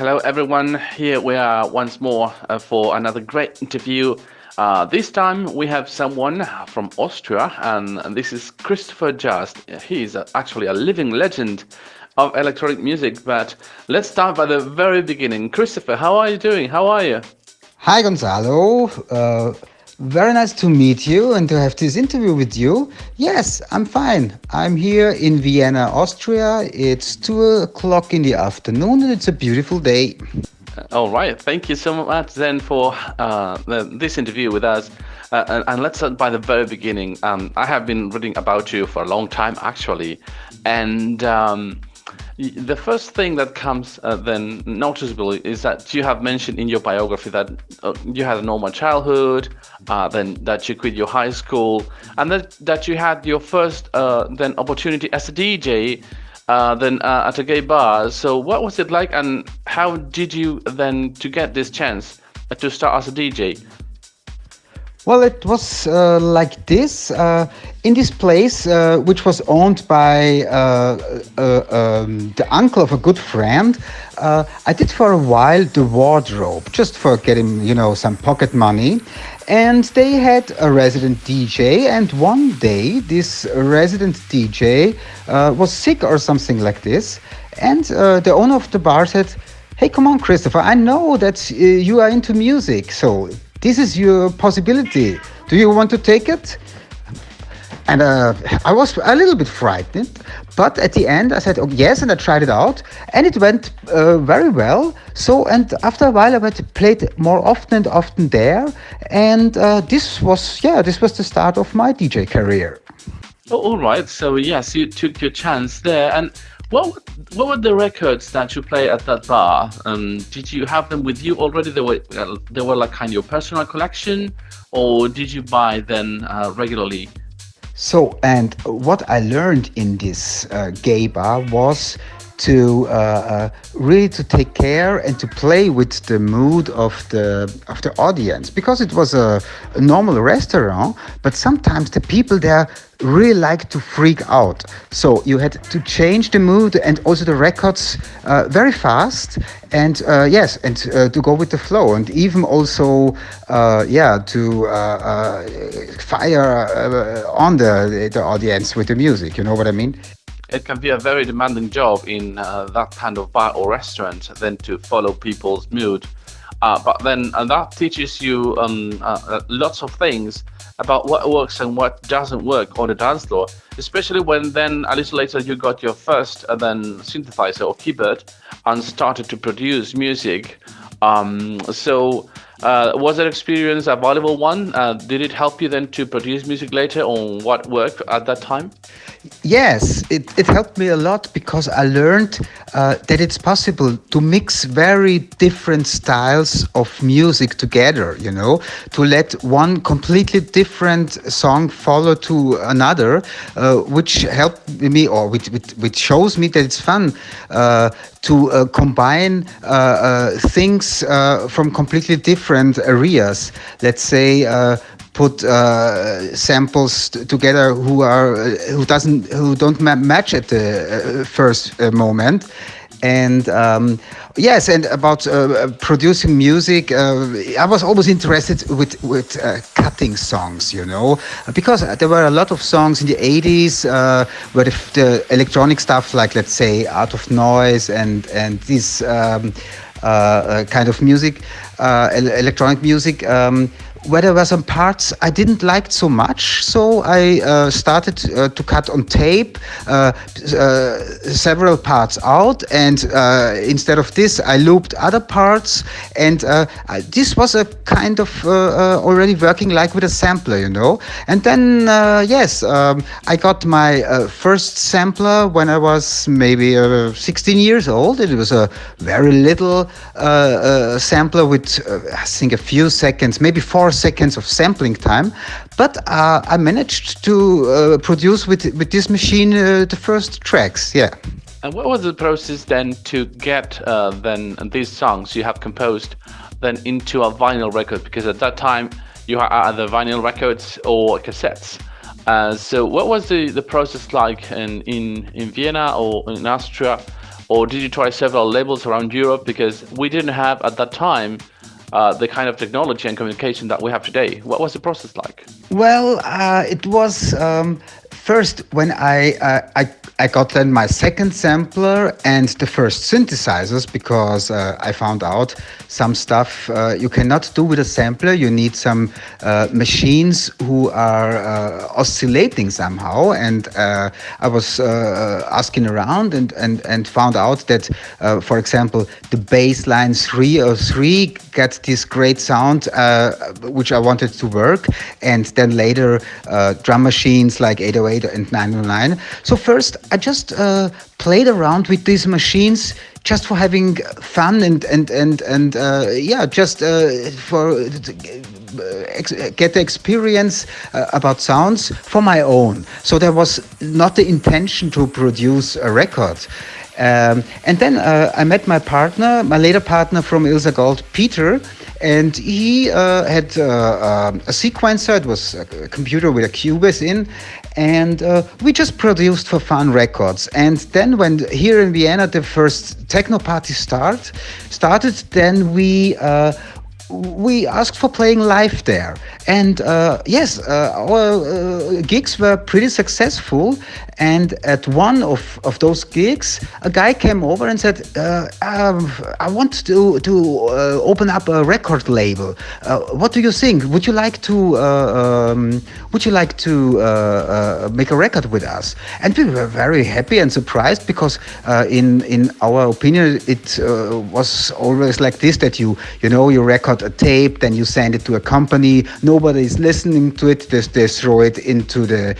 hello everyone. Here we are once more uh, for another great interview. Uh, this time we have someone from Austria, and this is Christopher Just. He is actually a living legend of electronic music. But let's start by the very beginning. Christopher, how are you doing? How are you? Hi, Gonzalo. Uh, very nice to meet you and to have this interview with you. Yes, I'm fine. I'm here in Vienna, Austria. It's two o'clock in the afternoon and it's a beautiful day. All right. Thank you so much then for uh, this interview with us. Uh, and, and, let's start by the very beginning. Um, I have been reading about you for a long time, actually. And um, the first thing that comes uh, then noticeably is that you have mentioned in your biography that uh, you had a normal childhood, uh, then that you quit your high school, and that, that you had your first uh, then opportunity as a DJ uh, then uh, at a gay bar. So what was it like and how did you then to get this chance to start as a DJ? Well, it was uh, like this. Uh, in this place, uh, which was owned by uh, uh, um, the uncle of a good friend, uh, I did for a while the wardrobe, just for getting, you know, some pocket money. And they had a resident DJ, and one day this resident DJ was sick or something like this. And the owner of the bar said, Hey, come on, Christopher, I know that you are into music, so this is your possibility. Do you want to take it? And uh, I was a little bit frightened, but at the end I said oh, yes, and I tried it out, and it went uh, very well. So, and after a while I went to played more often and often there, and uh, this was yeah, this was the start of my DJ career. Oh, all right. So yes, you took your chance there, and what what were the records that you play at that bar? Um, did you have them with you already? They were uh, they were like kind of your personal collection, or did you buy them uh, regularly? So, and what I learned in this uh, gay bar was to uh, uh, really to take care and to play with the mood of the of the audience because it was a, a normal restaurant but sometimes the people there really like to freak out. So you had to change the mood and also the records uh, very fast. And uh, yes and uh, to go with the flow and even also uh, yeah to fire on the the audience with the music. You know what i mean? It can be a very demanding job in uh, that kind of bar or restaurant than to follow people's mood. Uh, but then uh, that teaches you um, uh, uh, lots of things about what works and what doesn't work on the dance floor, especially when then a little later you got your first uh, then synthesizer or keyboard and started to produce music. Um, so uh, was that experience a valuable one? Uh, did it help you then to produce music later on what worked at that time? Yes, it, it helped me a lot because I learned uh, that it's possible to mix very different styles of music together, you know, to let one completely different song follow to another, uh, which helped me or which, which, shows me that it's fun uh, to uh, combine things from completely different areas. Let's say put uh, samples together who are uh, who doesn't who don't ma match at the uh, first uh, moment and um, yes and about uh, producing music uh, i was always interested with with cutting songs you know because there were a lot of songs in the 80s where the, the, electronic stuff like let's say Art of Noise and and this um, kind of music electronic music um, where there were some parts I didn't like so much, so I uh, started uh, to cut on tape uh, uh several parts out, and uh, instead of this, I looped other parts, and uh, I, this was a kind of already working like with a sampler, you know. And then, yes, um, I got my first sampler when I was maybe 16 years old. It was a very little sampler with, I think, a few seconds, maybe four seconds of sampling time, but uh, I managed to uh, produce with with this machine uh, the first tracks. Yeah. And what was the process then to get uh, then these songs you have composed then into a vinyl record? Because at that time you had either vinyl records or cassettes. Uh, so what was the, the process like in, in, in Vienna or in Austria or did you try several labels around Europe? Because we didn't have at that time uh, the kind of technology and communication that we have today. What was the process like? Well, uh, it was um, first when I, uh, I I got then my second sampler and the first synthesizers because uh, I found out some stuff uh, you cannot do with a sampler. You need some uh, machines who are uh, oscillating somehow. And uh, I was asking around and, and, and found out that, for example, the bass line 303 gets this great sound which I wanted to work. And then later drum machines like 808 and 909. So first I just uh, played around with these machines just for having fun and and and and uh, yeah, just uh, for uh, get the experience uh, about sounds for my own. So there was not the intention to produce a record. Um, and then uh, I met my partner, my later partner from Ilsa Gold, Peter, and he uh, had uh, a sequencer. It was a computer with a Cubase in, and uh, we just produced for fun records. And then when here in Vienna the first techno party start started, then we uh, we asked for playing live there. And uh, yes, uh, our uh, gigs were pretty successful. And at one of, of those gigs, a guy came over and said, uh, um, I want to, to uh, open up a record label. Uh, what do you think? Would you like to, um, would you like to make a record with us? And we were very happy and surprised because in, in our opinion, it was always like this, that you, you know, you record a tape, then you send it to a company, nobody is listening to it, they, they throw it into the,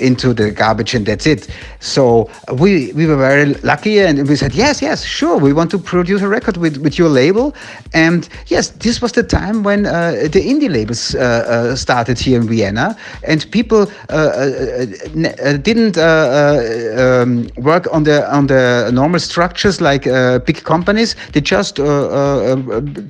into the garbage and that's it. So we we were very lucky, and we said yes, yes, sure, we want to produce a record with with your label. And yes, this was the time when uh, the indie labels uh, uh, started here in Vienna, and people uh, uh, uh, didn't um, work on the on the normal structures like big companies. They just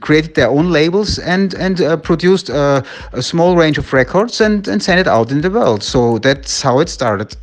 created their own labels and and produced a small range of records and and sent it out in the world. So that's how it started.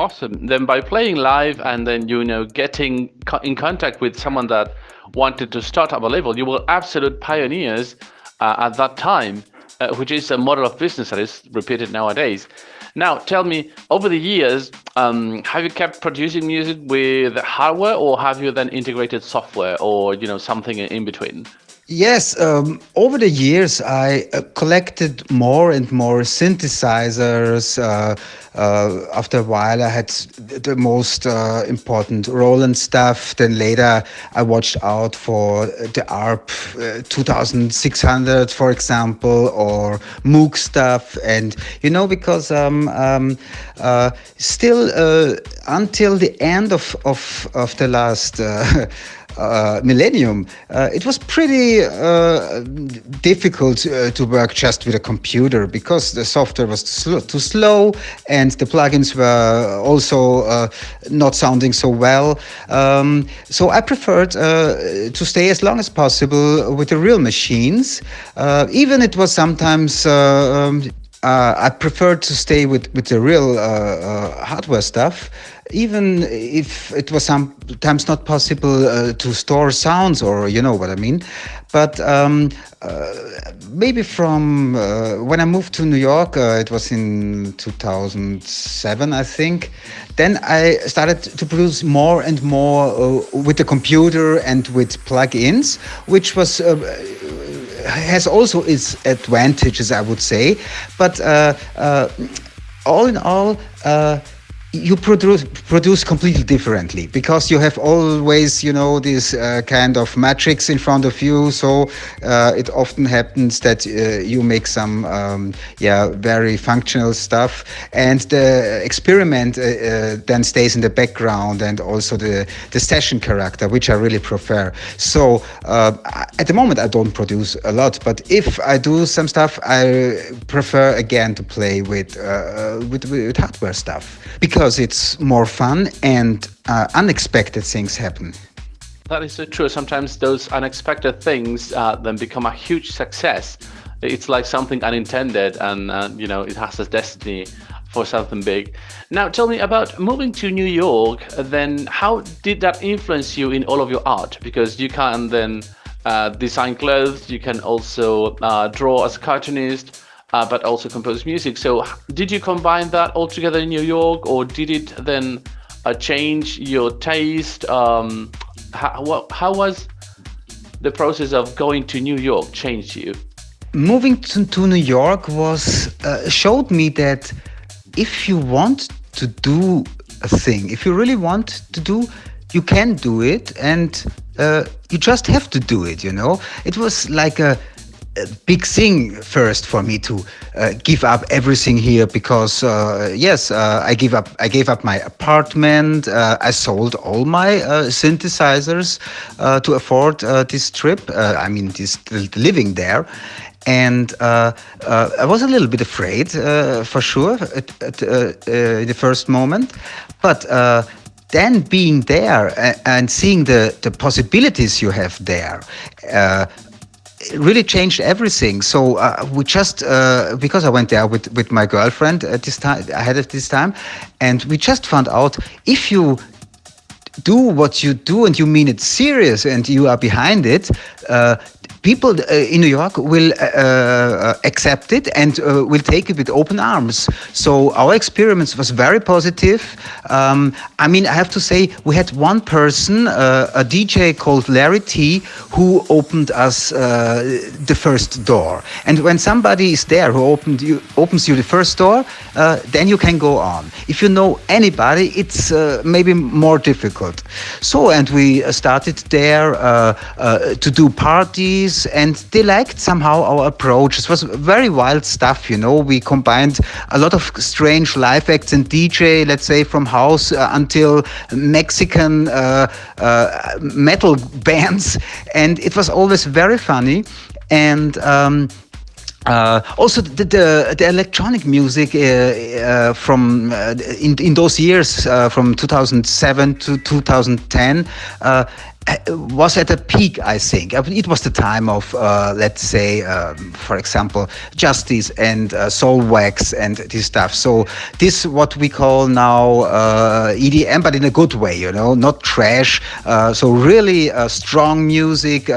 Awesome. Then by playing live and then you know getting co in contact with someone that wanted to start up a label, you were absolute pioneers uh, at that time, uh, which is a model of business that is repeated nowadays. Now, tell me, over the years, um, have you kept producing music with hardware, or have you then integrated software, or you know something in between? Yes, um, over the years I uh, collected more and more synthesizers. Uh, uh, after a while, I had the most uh, important Roland stuff. Then later, I watched out for the ARP uh, 2600, for example, or Moog stuff. And you know, because um, um, uh, still until the end of of of the last uh, millennium, uh, it was pretty uh, difficult uh, to work just with a computer because the software was too slow, too slow and the plugins were also uh, not sounding so well. Um, so I preferred uh, to stay as long as possible with the real machines. even it was sometimes um, uh, I prefer to stay with, with the real uh, uh, hardware stuff, even if it was sometimes not possible uh, to store sounds or you know what I mean. But um, uh, maybe from uh, when I moved to New York, it was in 2007, I think. Then I started to produce more and more with the computer and with plugins, which was has also its advantages, I would say. But uh, uh, all in all, uh, you produce produce completely differently because you have always you know this uh, kind of matrix in front of you. So uh, it often happens that uh, you make some um, yeah very functional stuff and the experiment uh, uh, then stays in the background and also the the session character which I really prefer. So uh, at the moment I don't produce a lot but if I do some stuff I prefer again to play with with, with hardware stuff because because it's more fun and uh, unexpected things happen. That is so true. Sometimes those unexpected things uh, then become a huge success. It's like something unintended, and uh, you know it has a destiny for something big. Now, tell me about moving to New York. Then, how did that influence you in all of your art? Because you can then uh, design clothes, you can also uh, draw as a cartoonist, uh, but also compose music. So, did you combine that all together in New York, or did it then uh, change your taste? Um, how, how was the process of going to New York changed you? Moving to, to New York was uh, showed me that if you want to do a thing, if you really want to do, you can do it, and uh, you just have to do it. You know, it was like a, big thing first for me to uh, give up everything here because uh, yes, uh, I give up. I gave up my apartment. Uh, I sold all my uh, synthesizers uh, to afford this trip. I mean, this living there, and I was a little bit afraid, for sure, at, at in the first moment, but then being there and seeing the, the possibilities you have there really changed everything. So uh, we just uh, because I went there with with my girlfriend at this time ahead of this time, and we just found out if you do what you do and you mean it serious and you are behind it, uh, people uh, in New York will uh, uh, accept it and will take it with open arms. So our experience was very positive. Um, I mean, I have to say, we had one person, a DJ called Larry Tee, who opened us the first door. And when somebody is there who opened you, opens you the first door, then you can go on. If you know anybody, it's maybe more difficult. So, and we started there to do parties and they liked somehow our approach. It was very wild stuff, you know. We combined a lot of strange live acts and DJ, let's say from house uh, until Mexican uh, uh, metal bands, and it was always very funny. And um, uh, also, the, the, the electronic music uh, uh, from uh, in in those years, uh, from 2007 to 2010, uh, was at a peak, I think. It was the time of, uh, let's say, um, for example, Justice and uh, Soulwax and this stuff. So this what we call now uh, EDM, but in a good way, you know, not trash. Uh, so really uh, strong music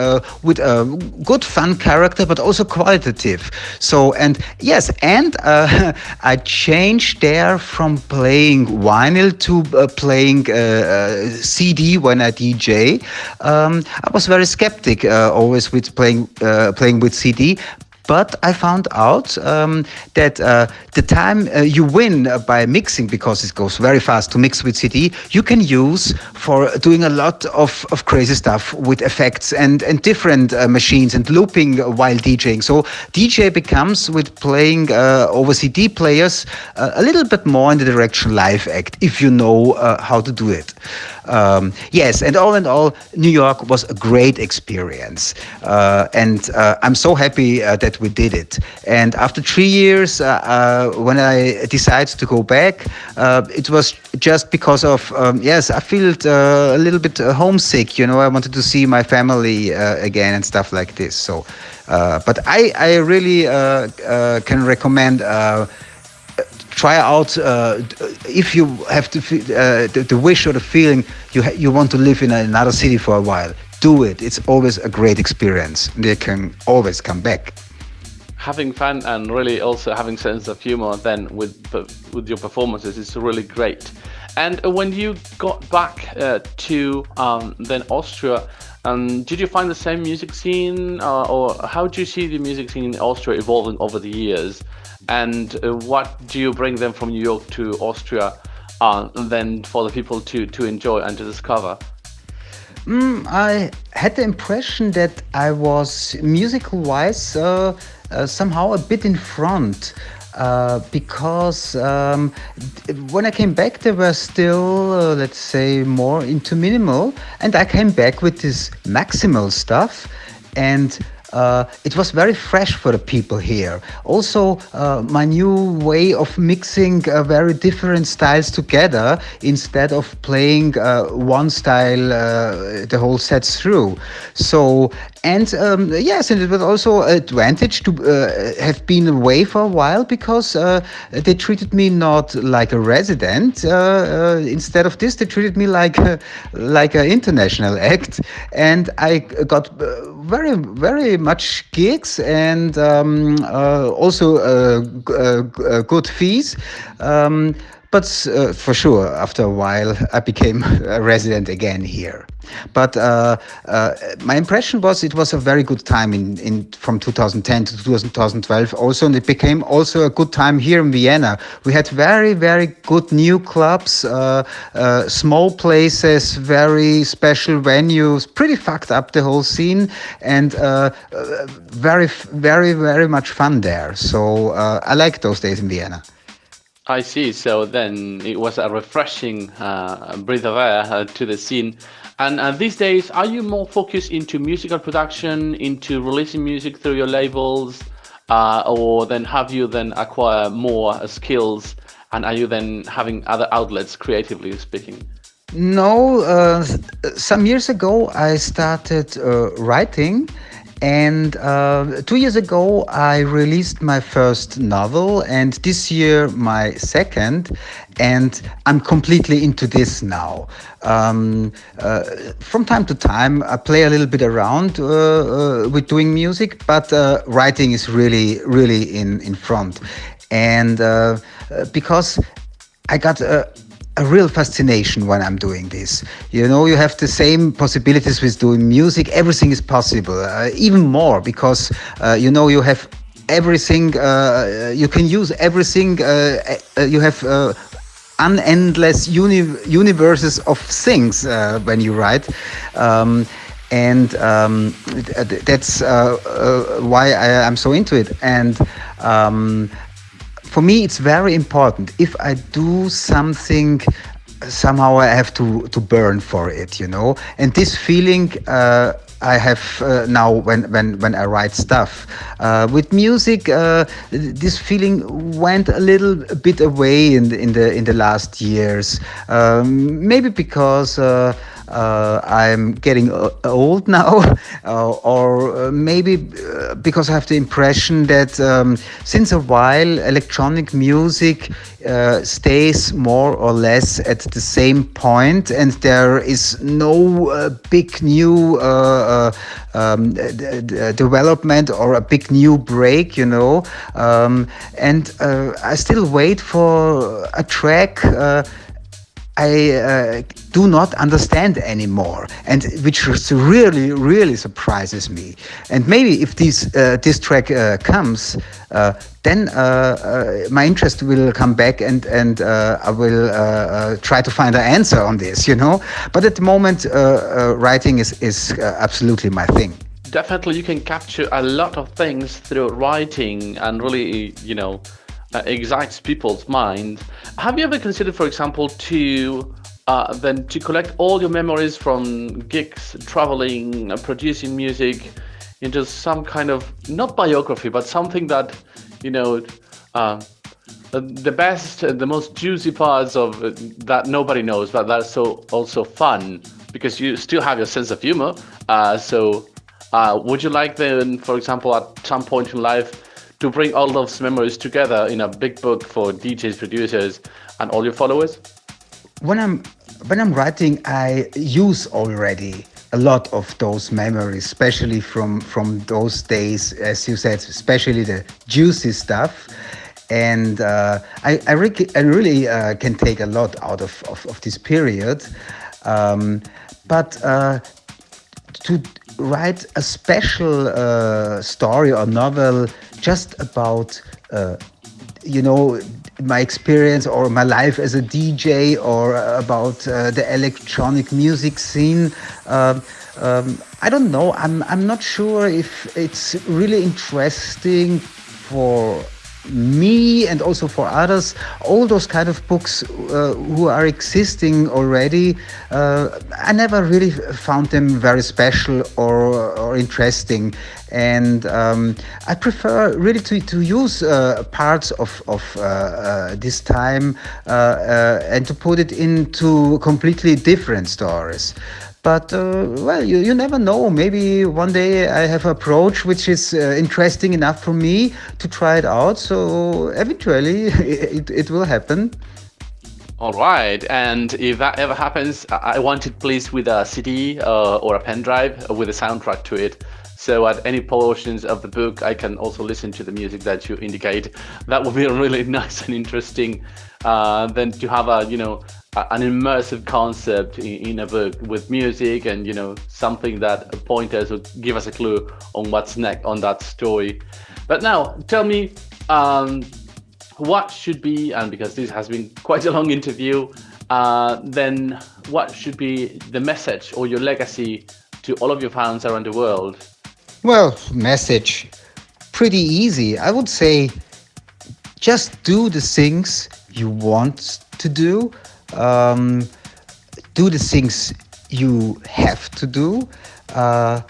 with a good fun character, but also qualitative. So and yes, and I changed there from playing vinyl to playing CD when I DJ. Um, I was very skeptic uh, always with playing uh, playing with CD, but I found out um, that uh, the time uh, you win by mixing, because it goes very fast to mix with CD, you can use for doing a lot of, of crazy stuff with effects and, and different uh, machines and looping while DJing. So DJ becomes with playing uh, over CD players a little bit more in the direction live act if you know how to do it. Um, yes, and all in all, New York was a great experience. and I'm so happy that that we did it. And after three years, uh, uh, when I decided to go back, uh, it was just because of um, yes, I felt a little bit homesick. You know, I wanted to see my family again and stuff like this. So, but I I really can recommend try out uh, if you have to uh, the, the, wish or the feeling you you want to live in another city for a while do it it's always a great experience they can always come back having fun and really also having sense of humor then with with your performances is really great. And when you got back uh, to um, then Austria, um, did you find the same music scene, uh, or how do you see the music scene in Austria evolving over the years? And uh, what do you bring them from New York to Austria, uh, then for the people to to enjoy and to discover? Mm, I had the impression that I was musical wise uh, uh, somehow a bit in front. Uh, because um, when I came back, they were still, uh, let's say, more into minimal, and I came back with this maximal stuff, and uh, it was very fresh for the people here. Also, uh, my new way of mixing uh, very different styles together instead of playing uh, one style uh, the whole set through. So, and um, yes, and it was also an advantage to uh, have been away for a while because they treated me not like a resident. instead of this, they treated me like like an international act, and I got very very much gigs and um, uh, also uh, uh, good fees. Um, but uh, for sure, after a while, I became a resident again here. But uh, uh, my impression was it was a very good time in, in from 2010 to 2012 also, and it became also a good time here in Vienna. We had very, very good new clubs, uh, uh, small places, very special venues, pretty fucked up the whole scene, and uh, very, very, very much fun there. So I like those days in Vienna. I see. So then it was a refreshing uh, breath of air uh, to the scene. And uh, these days, are you more focused into musical production, into releasing music through your labels, uh, or then have you then acquire more skills, and are you then having other outlets, creatively speaking? No, uh, some years ago I started uh, writing and uh, two years ago, I released my first novel, and this year, my second. And I'm completely into this now. Um, uh, from time to time, I play a little bit around uh, uh with doing music, but uh, writing is really, really in, in front. And uh, because I got a, a real fascination when I'm doing this. You know, you have the same possibilities with doing music. Everything is possible, uh, even more because uh, you know you have everything. Uh, you can use everything. Uh, uh, you have uh, unendless uni universes of things when you write. Um, and um, that's why I, am so into it. And um, for me, it's very important. If I do something, somehow I have to to burn for it, you know. And this feeling. Uh, I have uh, now when, when, when I write stuff. Uh, with music, uh, this feeling went a little bit away in the, in the in the last years. Um, maybe because uh, uh, I'm getting uh, old now, uh, or maybe because I have the impression that um, since a while electronic music uh, stays more or less at the same point, and there is no uh, big new uh, um, development or a big new break, you know. Um, and I still wait for a track I uh, do not understand anymore, and which really, really surprises me. And maybe if this uh, this track uh, comes, uh, then uh, uh, my interest will come back, and and I will try to find an answer on this. You know, but at the moment, writing is is absolutely my thing. Definitely, you can capture a lot of things through writing, and really, you know excites people's mind. Have you ever considered, for example, to uh, then to collect all your memories from gigs, traveling, uh, producing music into some kind of not biography, but something that you know uh, the best, and the most juicy parts of uh, that nobody knows, but that's so also fun because you still have your sense of humor. Uh, so, would you like then, for example, at some point in life? To bring all those memories together in a big book for DJs, producers, and all your followers? When I'm when I'm writing, I use already a lot of those memories, especially from from those days, as you said, especially the juicy stuff. And uh, I, I, re- I, really uh, can take a lot out of, of, of this period. Um, but uh, to write a special uh, story or novel just about uh, you know my experience or my life as a DJ or about uh, the electronic music scene. Um, um, I don't know. I'm I'm not sure if it's really interesting for me and also for others all those kind of books uh, who are existing already uh, i never really found them very special or, or interesting and um, I prefer really to, to use uh, parts of, of uh, uh, this time uh, and to put it into completely different stories. But uh, well, you, you never know. Maybe one day I have an approach which is interesting enough for me to try it out. So eventually it, it will happen. All right, and if that ever happens, I want it please with a CD uh, or a pen drive with a soundtrack to it. So at any portions of the book, I can also listen to the music that you indicate. That would be really nice and interesting. Uh, than to have a you know an immersive concept in, in, a book with music and you know something that point us or give us a clue on what's next on that story. But now, tell me. Um, what should be, and because this has been quite a long interview, uh, then what should be the message or your legacy to all of your fans around the world? Well, message, pretty easy. I would say just do the things you want to do. Um, do the things you have to do. Uh,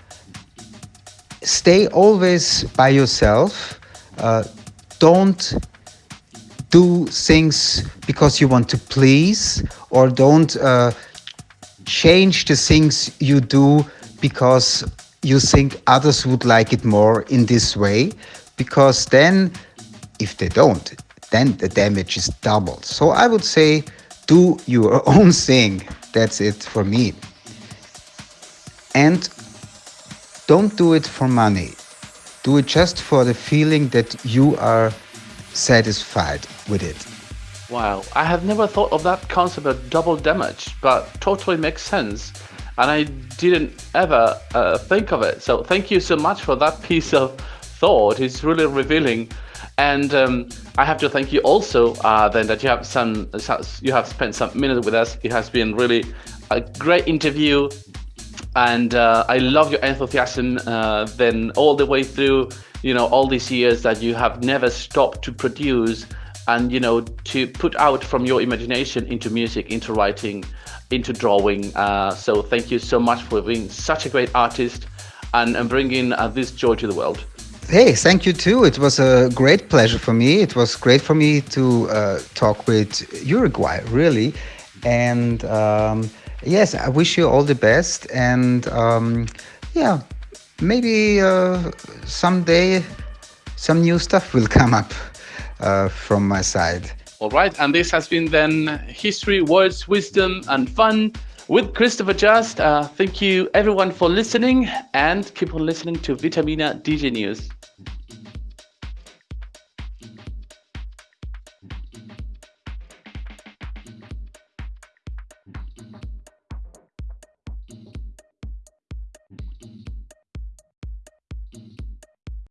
stay always by yourself. Uh, don't do things because you want to please or don't uh, change the things you do because you think others would like it more in this way because then if they don't then the damage is doubled so i would say do your own thing that's it for me and don't do it for money do it just for the feeling that you are satisfied with it. Wow, I have never thought of that concept of double damage, but totally makes sense. And I didn't ever uh, think of it. So thank you so much for that piece of thought. It's really revealing. And um, I have to thank you also uh, then that you have some you have spent some minutes with us. It has been really a great interview, and uh, I love your enthusiasm. Uh, then all the way through you know all these years that you have never stopped to produce and you know to put out from your imagination into music into writing into drawing uh, so thank you so much for being such a great artist and, and bringing uh, this joy to the world Hey, thank you too. It was a great pleasure for me. It was great for me to uh, talk with Uruguay, really. And um, yes, I wish you all the best. And um, yeah, maybe uh, someday some new stuff will come up uh, from my side. All right, and this has been then history, words, wisdom, and fun with Christopher Just. Uh, thank you everyone for listening and keep on listening to Vitamina DJ News.